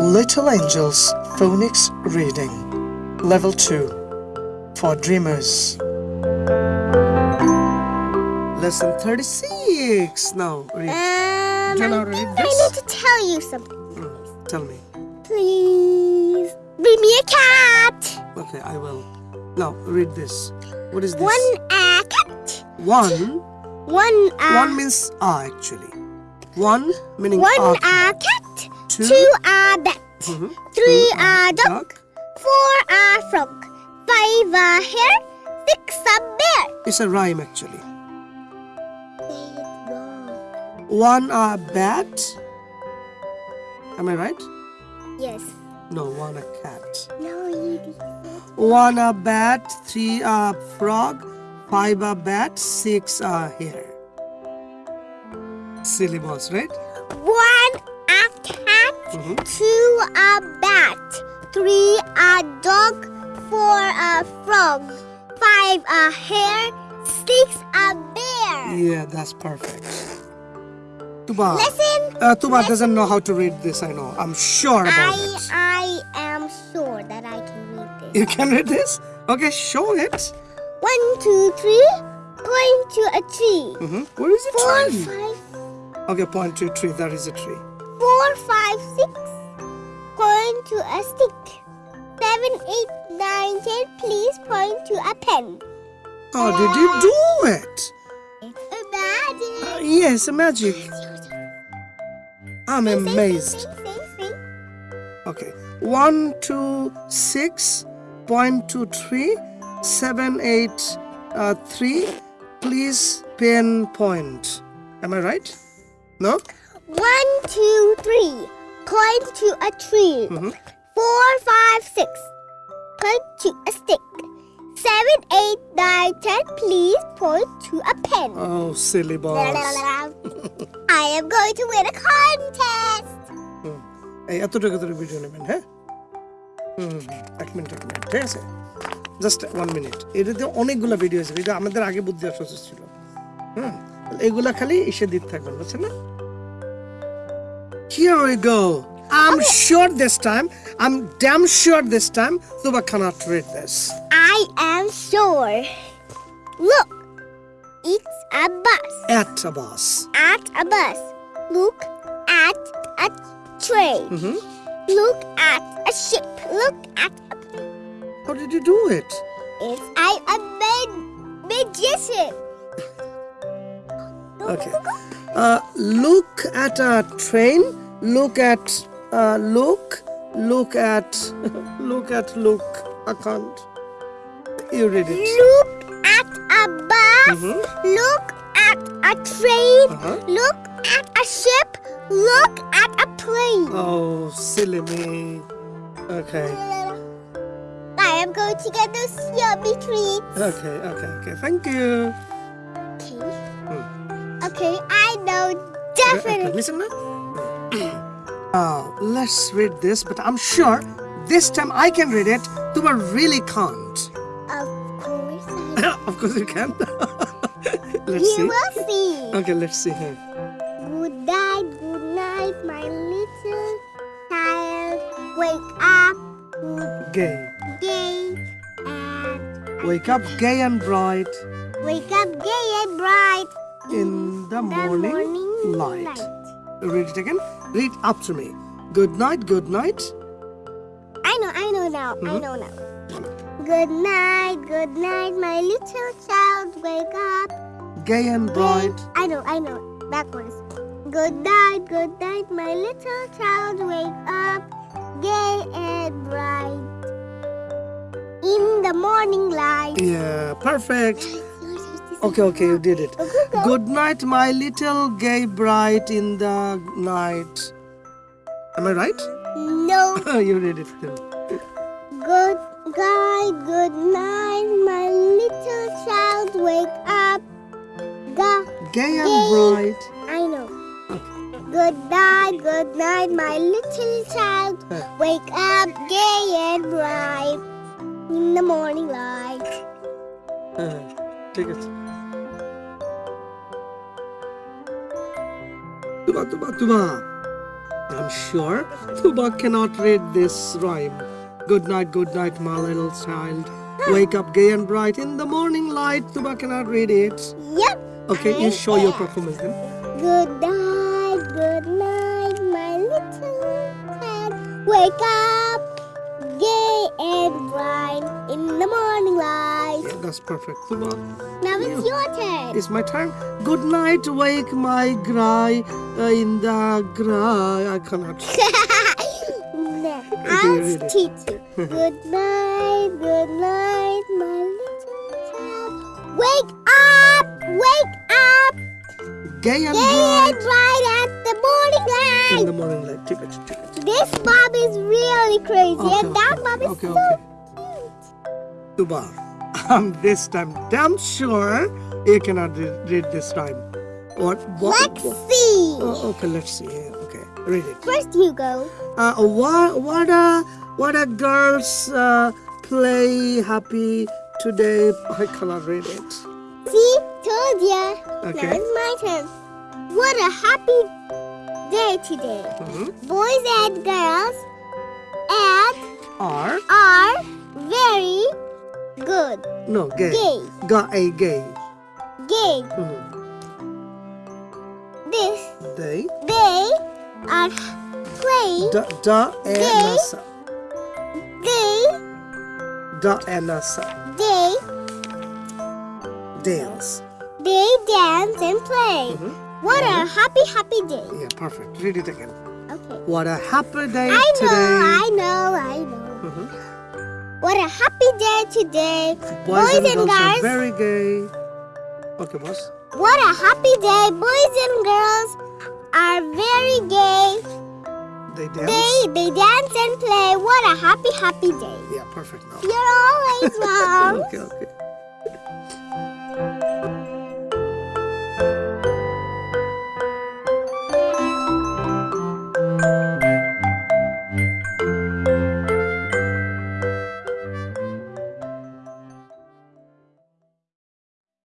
Little Angels Phonics Reading Level 2 for Dreamers Lesson 36 Now read. Um, know I how to think read I need to tell you something. Mm, Tell me. Please, bring me a cat. Okay, I will. Now read this. What is this? One a cat. One. One a One means ah actually. One meaning one ah. a cat. Two. Two a bat. Mhm. Three Two a duck. Four a frog. Five a hare. Six a bear. It's a rhyme actually. One a bat. Am I right? Yes. No, one a cat. No, you. One a bat, three a frog, five a bat, six a hare. Silly boss, right? A cat. Mhm. Two a bat. Three a dog. Four a frog. Five a hare. Six a bear. Yeah, that's perfect. Tuba. Listen. Uh, Tuba doesn't know how to read this, I know. I'm sure about I it. I am sure that I can read this. You can read this? Okay, show it. One, two, three. Point to a tree. Mm -hmm. Where is it? Four, tree? five, Okay, point to a tree. That is a tree. Four, five, six. Point to a stick. Seven, eight, nine, ten. Please point to a pen. How did you do it? It's a magic. Uh, yes, magic. I'm amazed. Okay. One, two, six, point two, three, seven, eight, uh, three. Please pen point. Am I right? No? One, two, three. Point to a tree. Mhm. Four, five, six. Point to a stick. Seven, eight, nine, ten. Please point to a pen. Oh, silly boss. I am going to win a contest. এই এতটুকু করে video নেবেন হ্যাঁ হুম এক minute এক minute ঠিক আছে just one minute এটাতে অনেকগুলো ভিডিও আছে এটা আমাদের আগে বুদ্ধি আসা উচিত ছিল হুম এগুলা খালি এসে দিতে থাকবেন বুঝছেন না Here we go. I'm sure this time, I'm damn sure this time, Tuba cannot read this. I am sure. Look, it's a bus. At a bus. At a bus. Look at a train. Mm -hmm. Look at a ship. Look at a How did you do it? It's I a mag- magician. Okay. Uh, look at a train. Look at. Uh, look. Look at. look at. Look. I can't. You read it. Look at a bus. Mhm. Look at a train. Uh-huh. Look at a ship. Look at a plane. Oh, silly me. Okay. I am going to get those yummy treats. Okay. Okay. Okay. Thank you. Okay. Hmm. Okay, Okay, definitely. listen. Uh, let's read this, but I'm sure this time I can read it. Tuba really can't. Of course, I of course you can. let's You see. will see. Okay, let's see here. Good night, good night, my little child. Wake up, good Gay. day, and Wake up gay and bright wake up gay and bright. in the The morning, morning light. light. Read it again. Read after me. Good night, good night. I know, I know now. I Mhm. know now. Good night, good night, my little child. Wake up. Gay and bright. I know, I know. Backwards. Good night, good night, my little child. Wake up, gay and bright. In the morning light. Yeah, perfect. Okay, okay, you did it. Good night, my little gay bright in the night. Am I right? No. you did it too. Good night, good night, my little child. Wake up. Ga. Gay and Gay. bright. I know. Good night, good night, my little child. Wake up, gay and bright. In the morning light. হ্যাঁ, ঠিক আছে তুবা তুবা তুবা I'm sure Tuba cannot read this rhyme. Good night, good night, my little child. Wake up gay and bright in the morning light. Tuba cannot read it. Yep. Okay, you I'm show your there. performance then. Good night, good night, my little child. Wake up, gay and bright in the morning light. Yeah, that's perfect. Tuba, Now it's your turn. it's my turn. Good night, wake my cry uh, in the cry. I cannot. No, I'll teach you. Good night, good night, my little child. Wake up, wake up, Gay and gay and bright bright at the morning light. in the morning light. Take it, take it. This Bob is really crazy, Okay, and that okay, Bob is okay, so okay. cute. Tuba, I'm this time damn sure you cannot read this time. What? what Let's see. Oh, okay, let's see. Okay, read it. First, you go. Uh, what? What a what a girls uh, play happy today. I cannot read it. See, told ya. Okay. Now it's my turn. What a happy day today. Mhm. Boys and girls and Are are very good. no gay. Gay. Ga a gay. Gay. Mhm. This They they are playing. da da e Gay. nasa They da e nasa they dance. they dance and play. Mhm. What a happy happy day. Yeah, perfect. Read it again. Okay. What a happy day I know, today. I know, I know. Mhm. What a happy day today. Boys, and, girls, are very gay. Okay, boss. What a happy day. Boys and girls are very gay. They dance. They they dance and play. What a happy happy day. Yeah, perfect now. You're always wrong. okay, okay.